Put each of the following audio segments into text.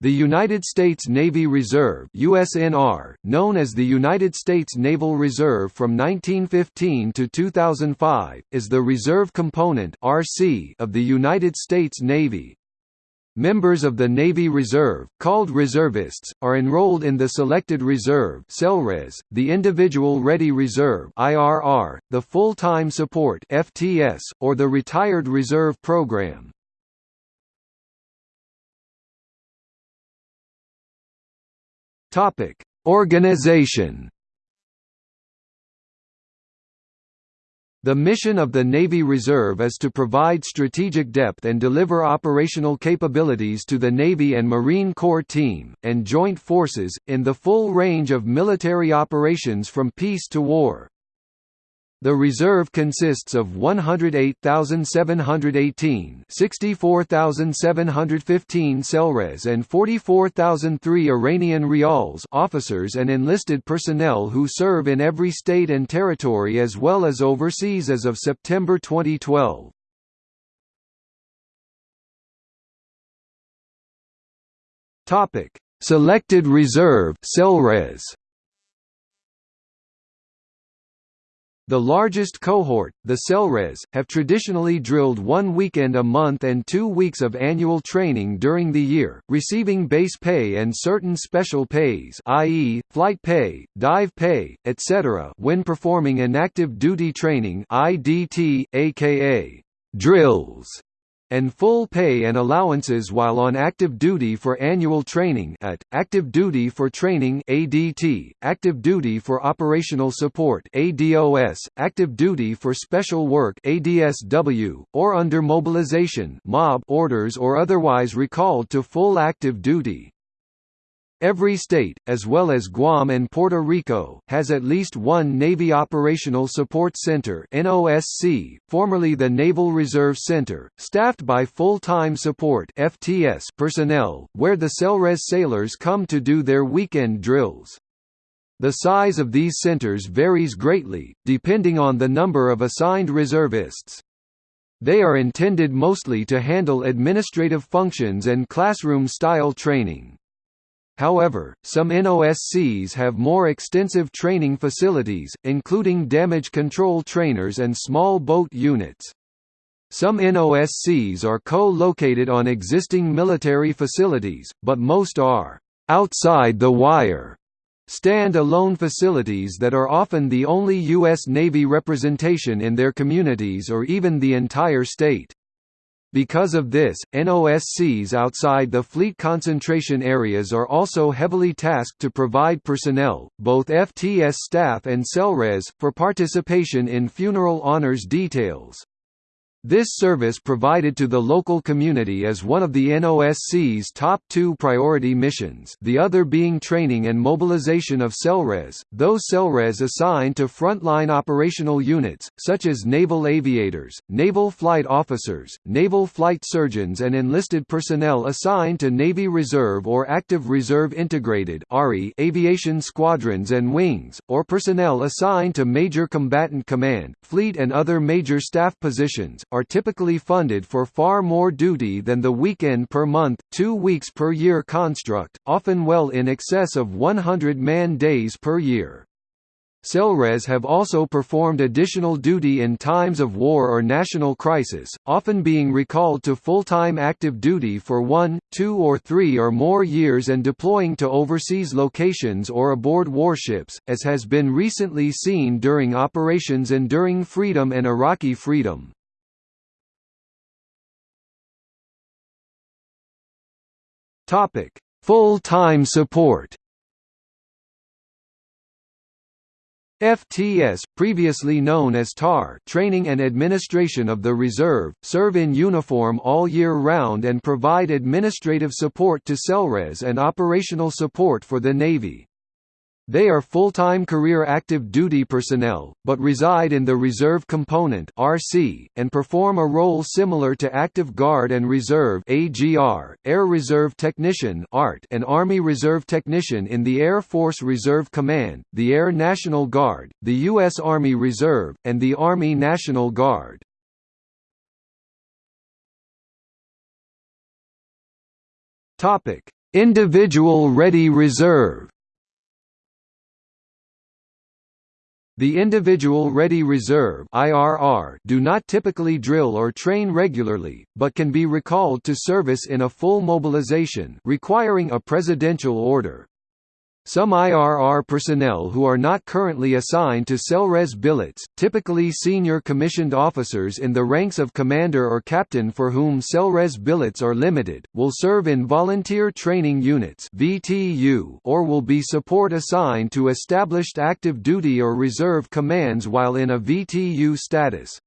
The United States Navy Reserve USNR, known as the United States Naval Reserve from 1915 to 2005, is the reserve component RC of the United States Navy. Members of the Navy Reserve, called reservists, are enrolled in the Selected Reserve the Individual Ready Reserve IRR, the Full-Time Support FTS, or the Retired Reserve Program. Topic: Organization. The mission of the Navy Reserve is to provide strategic depth and deliver operational capabilities to the Navy and Marine Corps team, and joint forces, in the full range of military operations from peace to war. The reserve consists of 108,718 64,715 Selres and 44,003 Iranian Rials officers and enlisted personnel who serve in every state and territory as well as overseas as of September 2012. Selected Reserve Selres The largest cohort, the Selres, have traditionally drilled one weekend a month and two weeks of annual training during the year, receiving base pay and certain special pays i.e., flight pay, dive pay, etc. when performing inactive duty training IDT, aka drills and full pay and allowances while on active duty for annual training at, active duty for training ADT, active duty for operational support ADOS, active duty for special work ADSW, or under mobilization MOB orders or otherwise recalled to full active duty. Every state, as well as Guam and Puerto Rico, has at least one Navy Operational Support Center NOSC, formerly the Naval Reserve Center, staffed by full-time support FTS personnel, where the Selres sailors come to do their weekend drills. The size of these centers varies greatly, depending on the number of assigned reservists. They are intended mostly to handle administrative functions and classroom-style training. However, some NOSCs have more extensive training facilities, including damage control trainers and small boat units. Some NOSCs are co-located on existing military facilities, but most are outside the wire stand-alone facilities that are often the only U.S. Navy representation in their communities or even the entire state. Because of this, NOSCs outside the fleet concentration areas are also heavily tasked to provide personnel, both FTS staff and Selres, for participation in funeral honors details. This service provided to the local community is one of the NOSC's top two priority missions the other being training and mobilization of Selres, those Selres assigned to frontline operational units, such as naval aviators, naval flight officers, naval flight surgeons and enlisted personnel assigned to Navy Reserve or Active Reserve Integrated aviation squadrons and wings, or personnel assigned to Major Combatant Command, Fleet and other major staff positions, are typically funded for far more duty than the weekend per month, two weeks per year construct, often well in excess of 100 man-days per year. Selres have also performed additional duty in times of war or national crisis, often being recalled to full-time active duty for one, two or three or more years and deploying to overseas locations or aboard warships, as has been recently seen during Operations Enduring Freedom and Iraqi Freedom. Topic: Full-time support. FTS, previously known as TAR training and administration of the reserve, serve in uniform all year round and provide administrative support to Selres and operational support for the Navy. They are full-time career active duty personnel, but reside in the Reserve Component (RC) and perform a role similar to Active Guard and Reserve (AGR), Air Reserve Technician (ART), and Army Reserve Technician in the Air Force Reserve Command, the Air National Guard, the U.S. Army Reserve, and the Army National Guard. Topic: Individual Ready Reserve The Individual Ready Reserve IRR do not typically drill or train regularly, but can be recalled to service in a full mobilization requiring a presidential order. Some IRR personnel who are not currently assigned to Selres billets, typically senior commissioned officers in the ranks of commander or captain for whom Selres billets are limited, will serve in volunteer training units (VTU) or will be support assigned to established active duty or reserve commands while in a VTU status.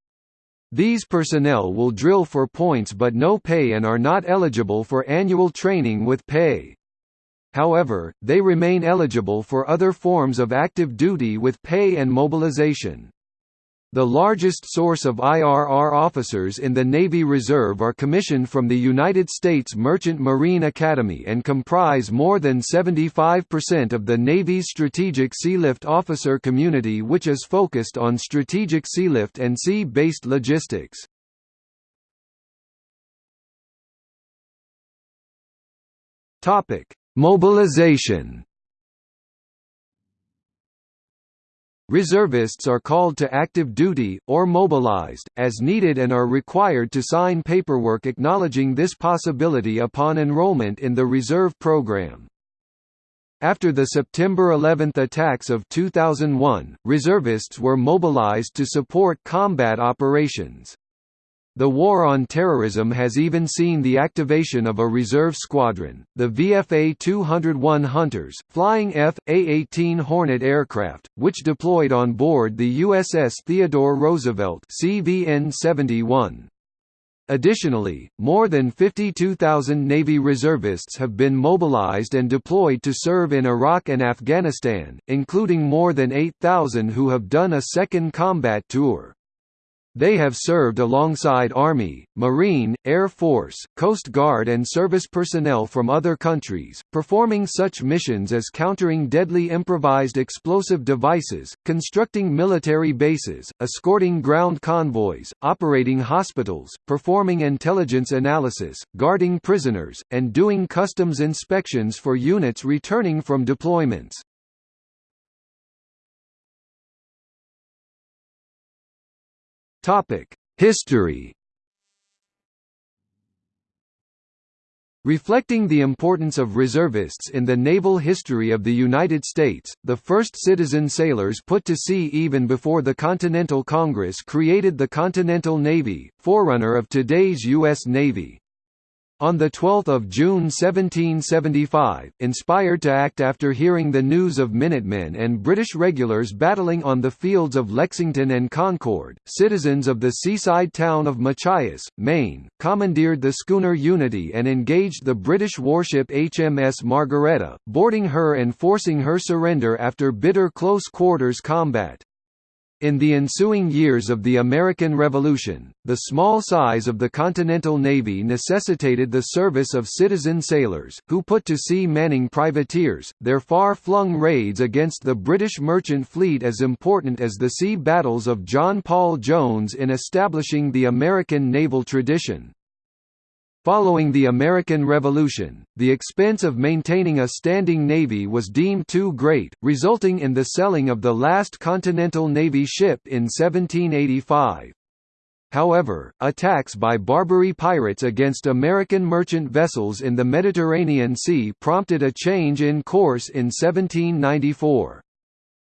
These personnel will drill for points but no pay and are not eligible for annual training with pay. However, they remain eligible for other forms of active duty with pay and mobilization. The largest source of IRR officers in the Navy Reserve are commissioned from the United States Merchant Marine Academy and comprise more than 75% of the Navy's strategic sealift officer community which is focused on strategic sealift and sea-based logistics. Topic: Mobilization Reservists are called to active duty, or mobilized, as needed and are required to sign paperwork acknowledging this possibility upon enrollment in the reserve program. After the September 11 attacks of 2001, reservists were mobilized to support combat operations. The war on terrorism has even seen the activation of a reserve squadron, the VFA 201 Hunters, flying F.A-18 Hornet aircraft, which deployed on board the USS Theodore Roosevelt CVN-71. Additionally, more than 52,000 Navy reservists have been mobilized and deployed to serve in Iraq and Afghanistan, including more than 8,000 who have done a second combat tour. They have served alongside Army, Marine, Air Force, Coast Guard and service personnel from other countries, performing such missions as countering deadly improvised explosive devices, constructing military bases, escorting ground convoys, operating hospitals, performing intelligence analysis, guarding prisoners, and doing customs inspections for units returning from deployments. Topic: History. Reflecting the importance of reservists in the naval history of the United States, the first citizen sailors put to sea even before the Continental Congress created the Continental Navy, forerunner of today's U.S. Navy. On 12 June 1775, inspired to act after hearing the news of Minutemen and British regulars battling on the fields of Lexington and Concord, citizens of the seaside town of Machias, Maine, commandeered the schooner Unity and engaged the British warship HMS Margaretta, boarding her and forcing her surrender after bitter close-quarters combat. In the ensuing years of the American Revolution, the small size of the Continental Navy necessitated the service of citizen sailors, who put to sea manning privateers, their far-flung raids against the British merchant fleet as important as the sea battles of John Paul Jones in establishing the American naval tradition. Following the American Revolution, the expense of maintaining a standing navy was deemed too great, resulting in the selling of the last Continental Navy ship in 1785. However, attacks by Barbary pirates against American merchant vessels in the Mediterranean Sea prompted a change in course in 1794.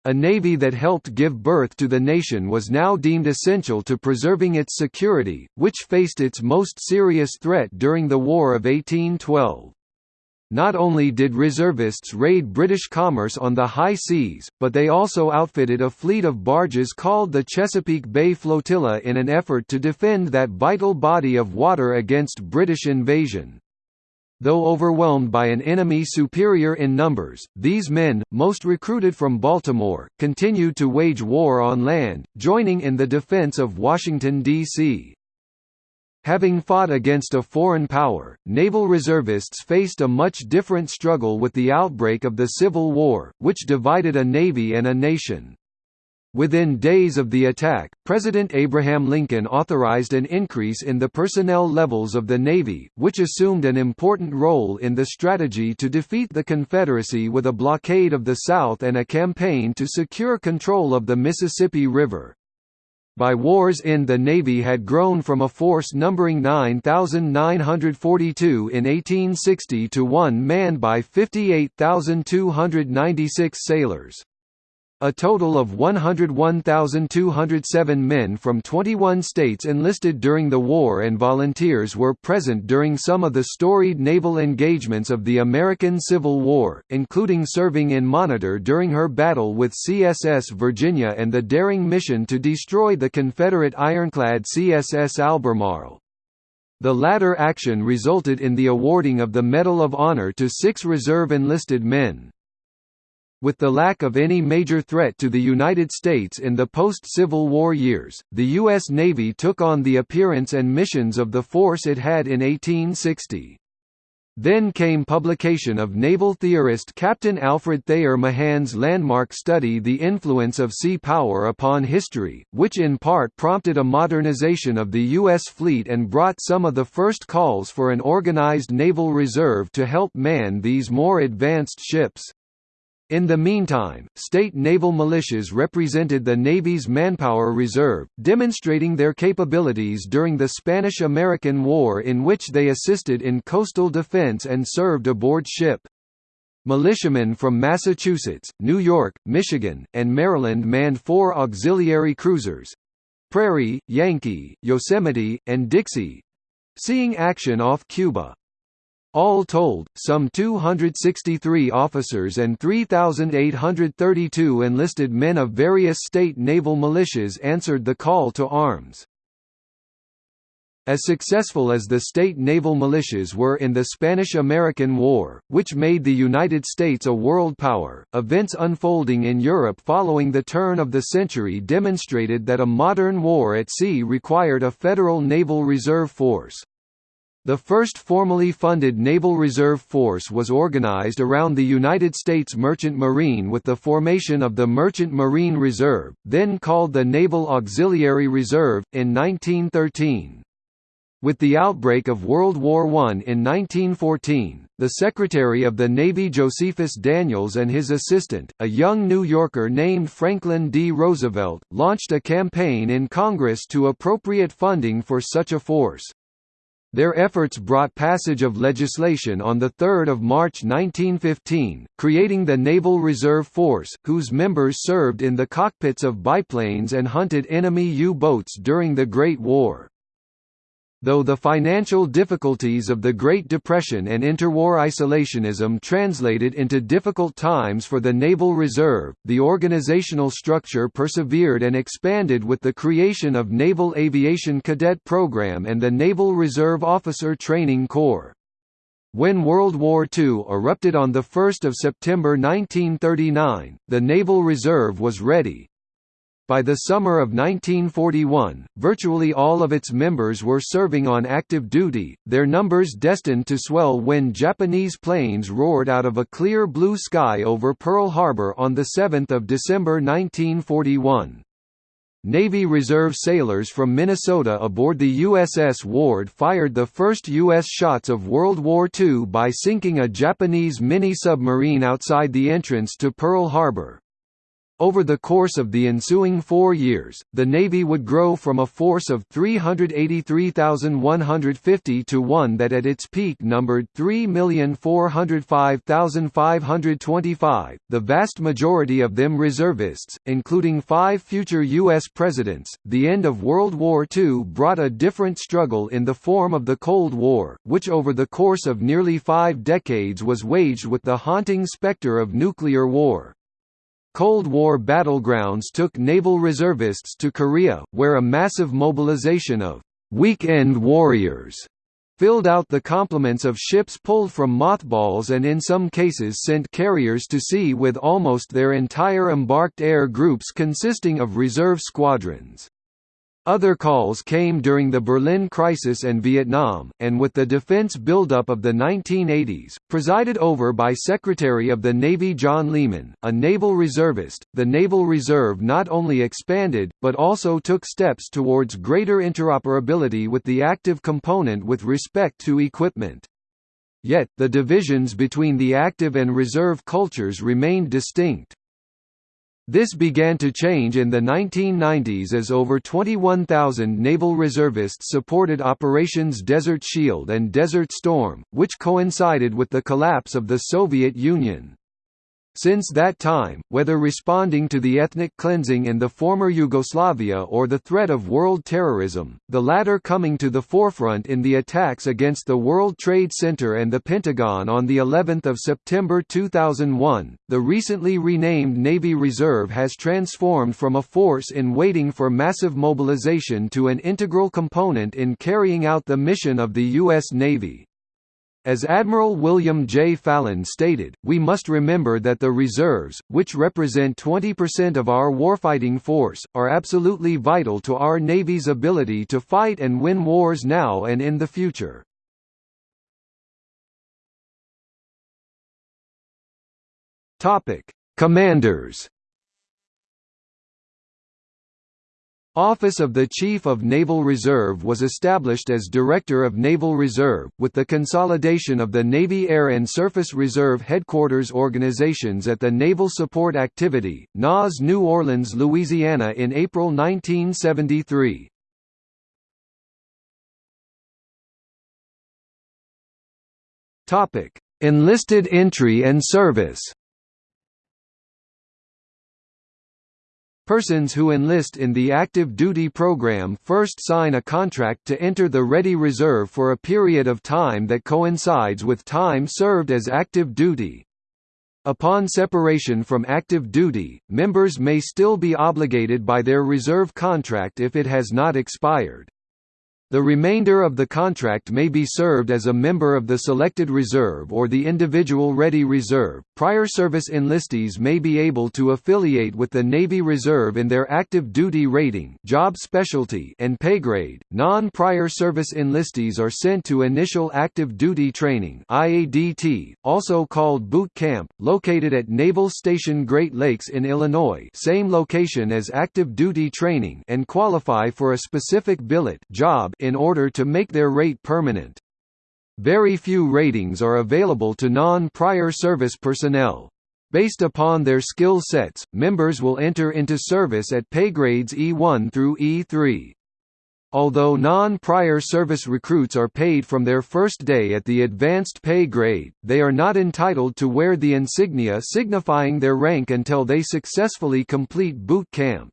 A navy that helped give birth to the nation was now deemed essential to preserving its security, which faced its most serious threat during the War of 1812. Not only did reservists raid British commerce on the high seas, but they also outfitted a fleet of barges called the Chesapeake Bay Flotilla in an effort to defend that vital body of water against British invasion. Though overwhelmed by an enemy superior in numbers, these men, most recruited from Baltimore, continued to wage war on land, joining in the defense of Washington, D.C. Having fought against a foreign power, naval reservists faced a much different struggle with the outbreak of the Civil War, which divided a navy and a nation. Within days of the attack, President Abraham Lincoln authorized an increase in the personnel levels of the Navy, which assumed an important role in the strategy to defeat the Confederacy with a blockade of the South and a campaign to secure control of the Mississippi River. By war's end the Navy had grown from a force numbering 9,942 in 1860 to one manned by 58,296 sailors. A total of 101,207 men from 21 states enlisted during the war and volunteers were present during some of the storied naval engagements of the American Civil War, including serving in Monitor during her battle with CSS Virginia and the daring mission to destroy the Confederate ironclad CSS Albemarle. The latter action resulted in the awarding of the Medal of Honor to six reserve enlisted men. With the lack of any major threat to the United States in the post-Civil War years, the U.S. Navy took on the appearance and missions of the force it had in 1860. Then came publication of naval theorist Captain Alfred Thayer Mahan's landmark study The Influence of Sea Power Upon History, which in part prompted a modernization of the U.S. fleet and brought some of the first calls for an organized naval reserve to help man these more advanced ships. In the meantime, state naval militias represented the Navy's manpower reserve, demonstrating their capabilities during the Spanish–American War in which they assisted in coastal defense and served aboard ship. Militiamen from Massachusetts, New York, Michigan, and Maryland manned four auxiliary cruisers—Prairie, Yankee, Yosemite, and Dixie—seeing action off Cuba. All told, some 263 officers and 3,832 enlisted men of various state naval militias answered the call to arms. As successful as the state naval militias were in the Spanish–American War, which made the United States a world power, events unfolding in Europe following the turn of the century demonstrated that a modern war at sea required a federal naval reserve force. The first formally funded Naval Reserve Force was organized around the United States Merchant Marine with the formation of the Merchant Marine Reserve, then called the Naval Auxiliary Reserve, in 1913. With the outbreak of World War I in 1914, the Secretary of the Navy Josephus Daniels and his assistant, a young New Yorker named Franklin D. Roosevelt, launched a campaign in Congress to appropriate funding for such a force. Their efforts brought passage of legislation on 3 March 1915, creating the Naval Reserve Force, whose members served in the cockpits of biplanes and hunted enemy U-boats during the Great War. Though the financial difficulties of the Great Depression and interwar isolationism translated into difficult times for the Naval Reserve, the organizational structure persevered and expanded with the creation of Naval Aviation Cadet Program and the Naval Reserve Officer Training Corps. When World War II erupted on 1 September 1939, the Naval Reserve was ready, by the summer of 1941, virtually all of its members were serving on active duty, their numbers destined to swell when Japanese planes roared out of a clear blue sky over Pearl Harbor on 7 December 1941. Navy Reserve sailors from Minnesota aboard the USS Ward fired the first U.S. shots of World War II by sinking a Japanese mini-submarine outside the entrance to Pearl Harbor. Over the course of the ensuing four years, the Navy would grow from a force of 383,150 to one that at its peak numbered 3,405,525, the vast majority of them reservists, including five future U.S. presidents. The end of World War II brought a different struggle in the form of the Cold War, which over the course of nearly five decades was waged with the haunting specter of nuclear war. Cold War battlegrounds took naval reservists to Korea, where a massive mobilization of «weekend warriors» filled out the complements of ships pulled from mothballs and in some cases sent carriers to sea with almost their entire embarked air groups consisting of reserve squadrons. Other calls came during the Berlin crisis and Vietnam, and with the defense buildup of the 1980s, presided over by Secretary of the Navy John Lehman, a naval reservist. The Naval Reserve not only expanded, but also took steps towards greater interoperability with the active component with respect to equipment. Yet, the divisions between the active and reserve cultures remained distinct. This began to change in the 1990s as over 21,000 naval reservists supported Operations Desert Shield and Desert Storm, which coincided with the collapse of the Soviet Union. Since that time, whether responding to the ethnic cleansing in the former Yugoslavia or the threat of world terrorism, the latter coming to the forefront in the attacks against the World Trade Center and the Pentagon on the 11th of September 2001, the recently renamed Navy Reserve has transformed from a force in waiting for massive mobilization to an integral component in carrying out the mission of the U.S. Navy. As Admiral William J. Fallon stated, we must remember that the reserves, which represent 20% of our warfighting force, are absolutely vital to our Navy's ability to fight and win wars now and in the future. Commanders Office of the Chief of Naval Reserve was established as Director of Naval Reserve, with the consolidation of the Navy Air and Surface Reserve Headquarters organizations at the Naval Support Activity, NAS New Orleans, Louisiana in April 1973. Enlisted entry and service Persons who enlist in the active duty program first sign a contract to enter the Ready Reserve for a period of time that coincides with time served as active duty. Upon separation from active duty, members may still be obligated by their reserve contract if it has not expired. The remainder of the contract may be served as a member of the selected reserve or the individual ready reserve. Prior service enlistees may be able to affiliate with the Navy Reserve in their active duty rating, job specialty, and pay grade. Non-prior service enlistees are sent to initial active duty training (IADT), also called boot camp, located at Naval Station Great Lakes in Illinois, same location as active duty training, and qualify for a specific billet job in order to make their rate permanent. Very few ratings are available to non-prior service personnel. Based upon their skill sets, members will enter into service at pay grades E1 through E3. Although non-prior service recruits are paid from their first day at the advanced pay grade, they are not entitled to wear the insignia signifying their rank until they successfully complete boot camp.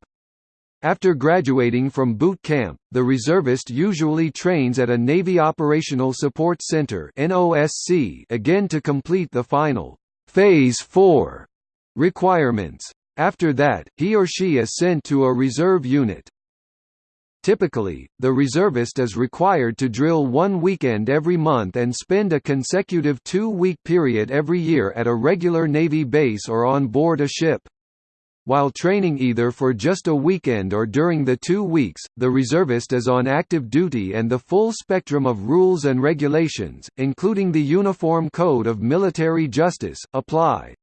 After graduating from boot camp, the reservist usually trains at a Navy Operational Support Center again to complete the final Phase 4 requirements. After that, he or she is sent to a reserve unit. Typically, the reservist is required to drill one weekend every month and spend a consecutive two-week period every year at a regular Navy base or on board a ship. While training either for just a weekend or during the two weeks, the reservist is on active duty and the full spectrum of rules and regulations, including the Uniform Code of Military Justice, apply.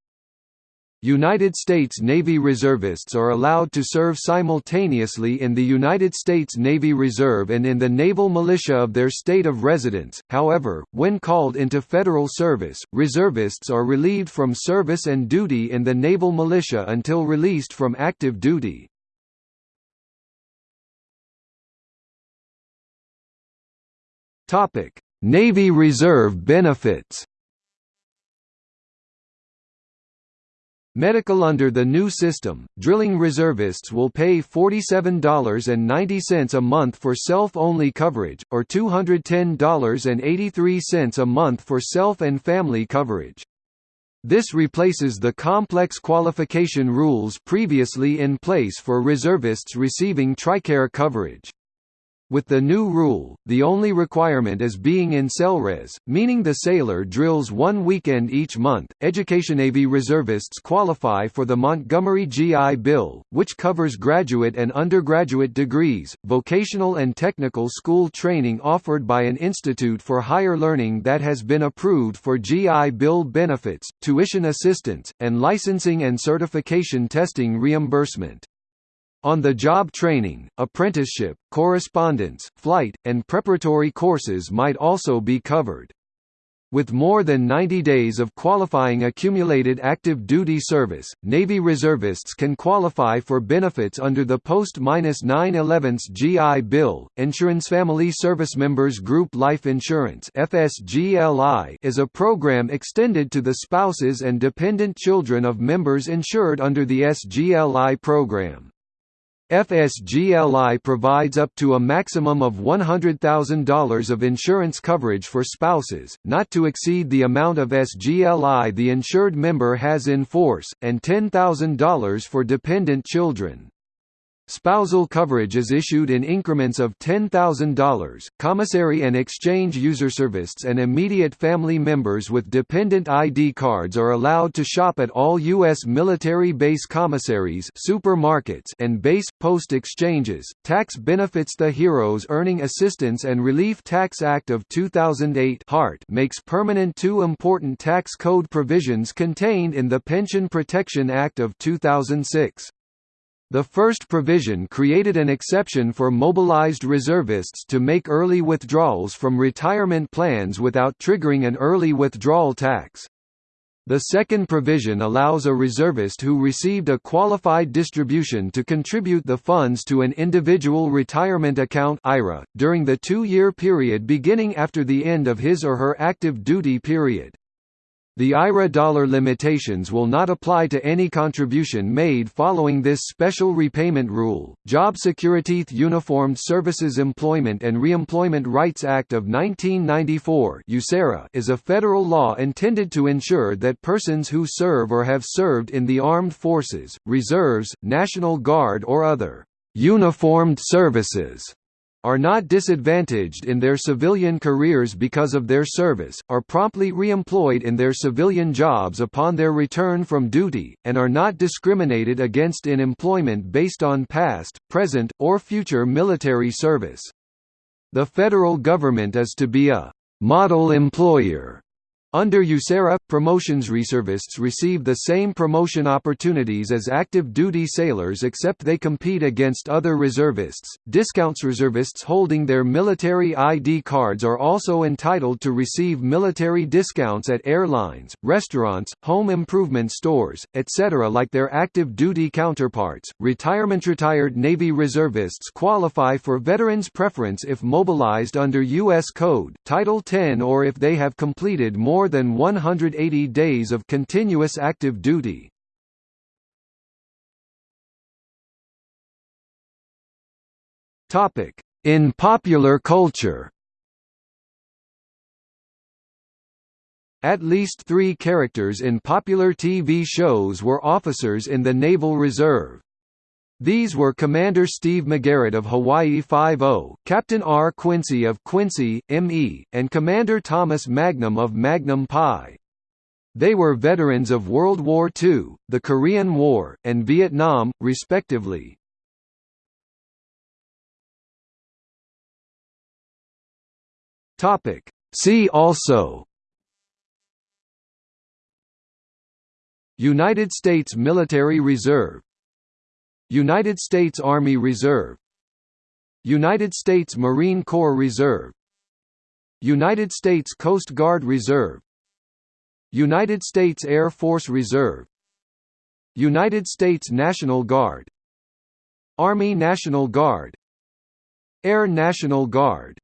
United States Navy reservists are allowed to serve simultaneously in the United States Navy Reserve and in the naval militia of their state of residence, however, when called into federal service, reservists are relieved from service and duty in the naval militia until released from active duty. Navy Reserve benefits Medical Under the new system, drilling reservists will pay $47.90 a month for self-only coverage, or $210.83 a month for self and family coverage. This replaces the complex qualification rules previously in place for reservists receiving TRICARE coverage. With the new rule, the only requirement is being in Selres, meaning the sailor drills one weekend each month. Education Navy reservists qualify for the Montgomery GI Bill, which covers graduate and undergraduate degrees, vocational and technical school training offered by an institute for higher learning that has been approved for GI Bill benefits, tuition assistance, and licensing and certification testing reimbursement. On-the-job training, apprenticeship, correspondence, flight, and preparatory courses might also be covered. With more than 90 days of qualifying accumulated active duty service, Navy reservists can qualify for benefits under the Post-911 GI Bill. Insurance Family Service Members Group Life Insurance (FSGLI) is a program extended to the spouses and dependent children of members insured under the SGLI program. FSGLI provides up to a maximum of $100,000 of insurance coverage for spouses, not to exceed the amount of SGLI the insured member has in force, and $10,000 for dependent children. Spousal coverage is issued in increments of $10,000. Commissary and exchange user services and immediate family members with dependent ID cards are allowed to shop at all U.S. military base commissaries, supermarkets, and base post exchanges. Tax benefits The Heroes Earning Assistance and Relief Tax Act of 2008 (HART) makes permanent two important tax code provisions contained in the Pension Protection Act of 2006. The first provision created an exception for mobilized reservists to make early withdrawals from retirement plans without triggering an early withdrawal tax. The second provision allows a reservist who received a qualified distribution to contribute the funds to an individual retirement account IRA, during the two-year period beginning after the end of his or her active duty period. The IRA dollar limitations will not apply to any contribution made following this special repayment rule. Job Security Uniformed Services Employment and Reemployment Rights Act of 1994 is a federal law intended to ensure that persons who serve or have served in the armed forces, reserves, National Guard or other uniformed services are not disadvantaged in their civilian careers because of their service, are promptly reemployed in their civilian jobs upon their return from duty, and are not discriminated against in employment based on past, present, or future military service. The federal government is to be a «model employer» Under USERRA, promotions reservists receive the same promotion opportunities as active duty sailors except they compete against other reservists. Discounts reservists holding their military ID cards are also entitled to receive military discounts at airlines, restaurants, home improvement stores, etc. like their active duty counterparts. Retirement retired Navy reservists qualify for veterans preference if mobilized under U.S. Code, Title 10 or if they have completed more more than 180 days of continuous active duty. In popular culture At least three characters in popular TV shows were officers in the Naval Reserve. These were Commander Steve McGarrett of Hawaii Five-O, oh, Captain R. Quincy of Quincy, M.E., and Commander Thomas Magnum of Magnum Pi. They were veterans of World War II, the Korean War, and Vietnam, respectively. See also United States Military Reserve United States Army Reserve United States Marine Corps Reserve United States Coast Guard Reserve United States Air Force Reserve United States National Guard Army National Guard Air National Guard